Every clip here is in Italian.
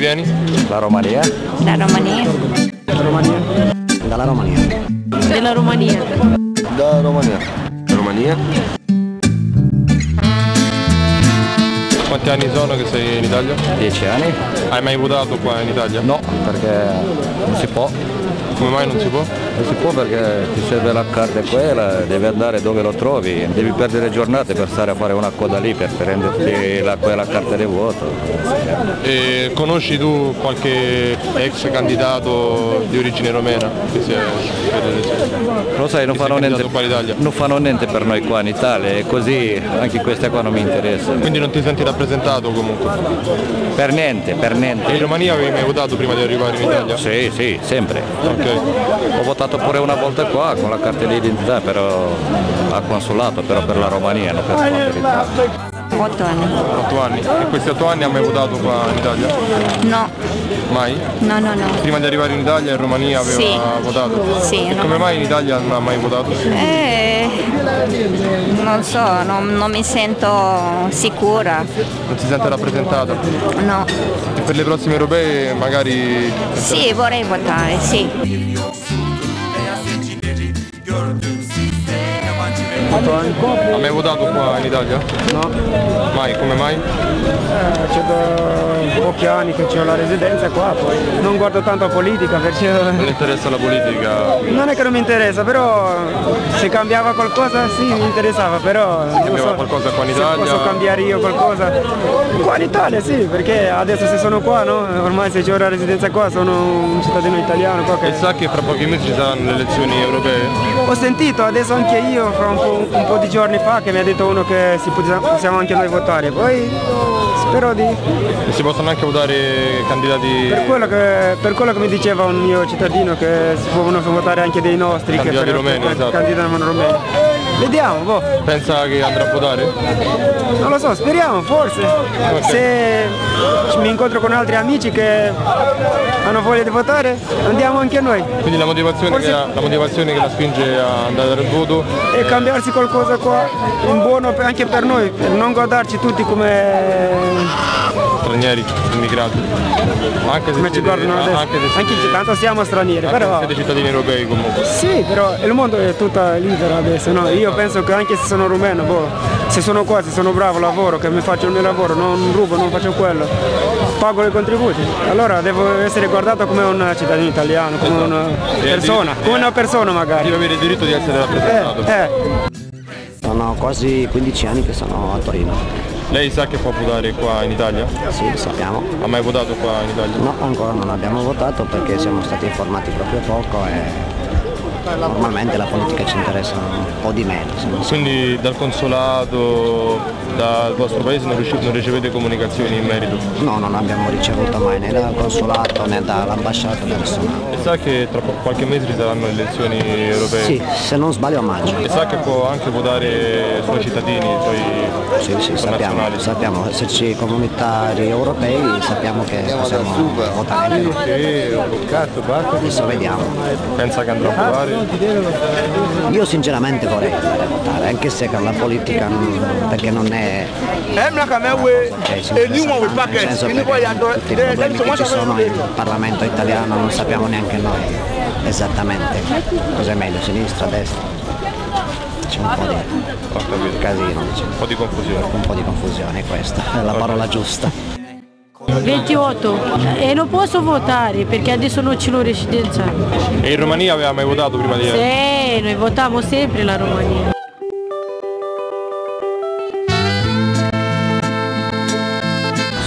vieni? La Romania. La Romania. La Romania. Dalla Romania. Della Romania. Da Romania. Romania. Quanti anni sono che sei in Italia? Dieci anni? Hai mai votato qua in Italia? No, perché non si può. Come mai non si può? Non si può perché ti serve la carta quella, devi andare dove lo trovi, devi perdere giornate per stare a fare una coda lì per prenderti la, quella carta di voto. E conosci tu qualche ex candidato di origine romena che si è? Lo sai, non fanno, niente, non fanno niente per noi qua in Italia e così anche queste qua non mi interessano. Quindi non ti senti rappresentato comunque? Per niente, per E niente. in Romania avevi mai votato prima di arrivare in Italia? Sì, sì, sempre. Ok. Ho votato pure una volta qua con la carta di identità però al consolato, però per la Romania, non per Forza Italia. 8 anni. 8 anni. E questi 8 anni hai mai votato qua in Italia? No, Mai? no, no, no. Prima di arrivare in Italia in Romania aveva Sì. votato? Sì, E no. come mai in Italia non ha mai votato? Eh, non so, non, non mi sento sicura. Non si sente rappresentata? No. E per le prossime europee magari... Sì, vorrei votare, sì. Ha mai votato qua in Italia? No, Mai, come mai? eh, c'è da pochi anni che ho la residenza qua, poi non guardo tanto la politica perché Non interessa la politica? non è che non mi interessa, però se cambiava qualcosa sì mi interessava, però non cambiava so qualcosa qua in se Italia? posso cambiare io qualcosa. Qua in Italia sì, perché adesso se sono qua, no? Ormai se ho la residenza qua sono un cittadino italiano qua che... E sa che fra pochi mesi ci saranno le elezioni europee? Ho sentito adesso anche io fra un po', un po' di giorni fa che mi ha detto uno che si possiamo possiamo anche noi votare, poi spero di... Possono anche votare candidati... Per quello, che, per quello che mi diceva un mio cittadino che si possono votare anche dei nostri che Candidati per- romeni, che esatto. candidano romeni. Vediamo, boh. Pensa che andrà a votare? Non lo so, speriamo, forse. Se mi incontro con altri amici che hanno voglia di votare, andiamo anche noi. Quindi la motivazione, Forse- che, la, la motivazione che la spinge a andare a dare il voto E cambiarsi qualcosa qua in buono anche per noi, per non guardarci tutti come, stranieri, immigrati. Anche se siete, guardano adesso. anche se siete, Anche se tanto siamo stranieri, però... siete cittadini europei comunque. Sì, però il mondo è tutto libero adesso, no? Io penso che anche se sono rumeno, boh, se sono qua, se sono bravo, lavoro, che mi faccio il mio lavoro, non rubo, non faccio quello, pago i contributi, allora devo essere guardato come un cittadino italiano, come una persona, come una persona magari. Deve avere il diritto di essere Eh, rappresentato. eh. Sono quasi 15 anni che sono a Torino. Lei sa che può votare qua in Italia? Sì, lo sappiamo. Ha mai votato qua in Italia? No, ancora non abbiamo votato perché siamo stati informati proprio poco e normalmente la politica ci interessa un po' di meno. Quindi dal consolato, dal vostro paese non, non ricevete comunicazioni in merito? No, non abbiamo ricevuto mai né dal consolato né dall'ambasciata né nessuno. E sa che tra qualche mese ci saranno le elezioni europee? Sì, se non sbaglio a maggio. E sa che può anche votare i suoi cittadini, i suoi Sì, sì, sappiamo, sappiamo, esserci comunitari europei, sappiamo che possiamo votare anche noi. Adesso vediamo. Pensa che andrà a votare? Io sinceramente vorrei andare a votare, anche se con la politica non- perché non è si interessa tanto, nel senso perché tutti i problemi che ci sono in Parlamento italiano non sappiamo neanche noi esattamente cos'è meglio, sinistra, destra. C'è un po' di casino, diciamo. Un po' di confusione. un po' di confusione questa, è la parola giusta. 28 e non posso votare perché adesso non ce l'ho residenza. E in Romania aveva mai votato prima di... Sì, noi votiamo sempre la Romania.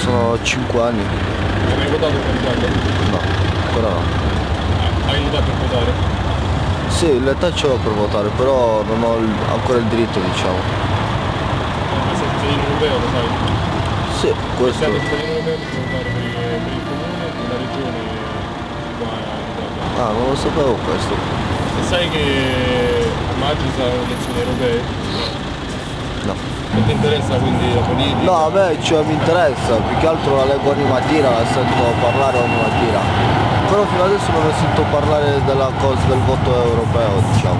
Sono 5 anni. Hai mai votato qua in Italia? No, ancora no. Hai l'età per votare? Sì, l'età ce l'ho per votare, però non ho ancora il diritto, diciamo. Ma sei cittadino europeo, lo sai? Sì, questo. Per, il- per comune e la regione qua in Italia. Ah, non lo sapevo questo. E sai che a maggio saranno le elezioni europee? No. Non ti interessa quindi la politica? No, a me cioè, mi interessa, più che altro la leggo ogni mattina, la sento parlare ogni mattina. Però fino adesso non ho sentito parlare della cosa del voto europeo, diciamo.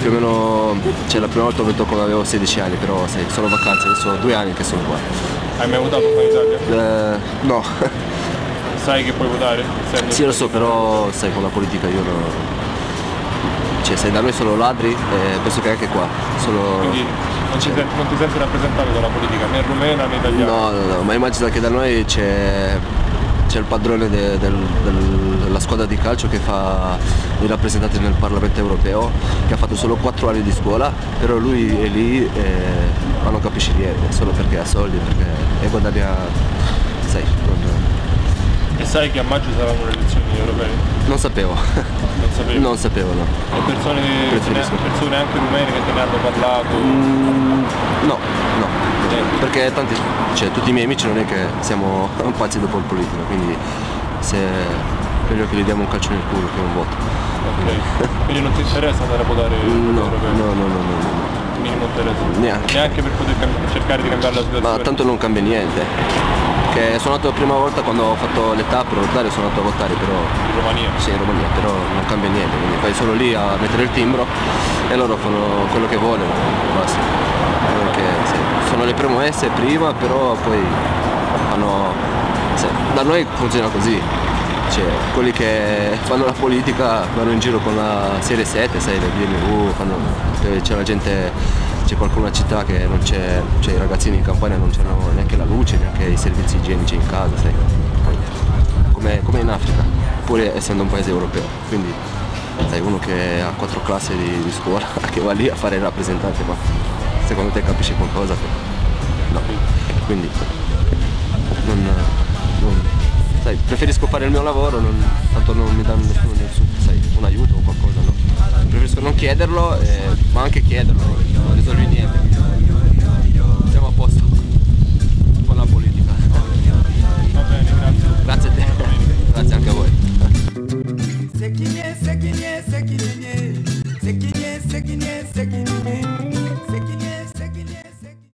Più o meno, cioè la prima volta ho vinto quando avevo 16 anni, però sai, sono vacanze, sono due anni che sono qua. Hai mai votato qua in Italia? Eh, no, Sai che puoi votare? Essendo- sì lo so, però sai con la politica io non... Cioè se da noi sono ladri, eh, penso che anche qua. Solo... Quindi non, ci senti- non ti senti rappresentato dalla politica, né rumena né italiana. No, no, no, ma immagina che da noi c'è, c'è il padrone de- del- del- della squadra di calcio che fa i rappresentanti nel Parlamento europeo, che ha fatto solo 4 anni di scuola, però lui è lì e ma non capisce niente, solo perché ha soldi perché, e guadagna, sai, non, E sai che a maggio saranno le elezioni europee? non sapevo, Non sapevi? non sapevo no. E persone, persone anche rumene che te ne hanno parlato? Mm, no, no, perché tanti, cioè, tutti i miei amici non è che siamo pazzi dopo il politico, quindi se meglio che gli diamo un calcio nel culo che un voto. Ok. Quindi non ti interessa andare a votare No, no, no, no, no, no. Ti interessa? Neanche. Neanche per poter cercare di cambiare la situazione? Ma tanto non cambia niente. Che sono andato la prima volta quando ho fatto l'età per votare, sono andato a votare, però In Romania? sì in Romania, però non cambia niente, quindi vai solo lì a mettere il timbro e loro fanno quello che vogliono, basta. Perché, sì, sono le premesse prima, però poi fanno. sì, da noi funziona così. Cioè, quelli che fanno la politica vanno in giro con la serie 7, sai, le BMW, fanno, eh, c'è la gente, c'è qualcuno a città che non c'è, cioè i ragazzini in campagna non c'hanno neanche la luce, neanche i servizi igienici in casa, sai. Come, come in Africa, pur essendo un paese europeo. Quindi sai, uno che ha quattro classi di, di scuola, che va lì a fare il rappresentante, ma secondo te capisci qualcosa? No. Quindi non, non- sai, preferisco fare il mio lavoro, non- tanto non mi danno nessuno nessun, sai, un aiuto o qualcosa, no. Preferisco non chiederlo, eh, ma anche chiederlo, non risolvi niente.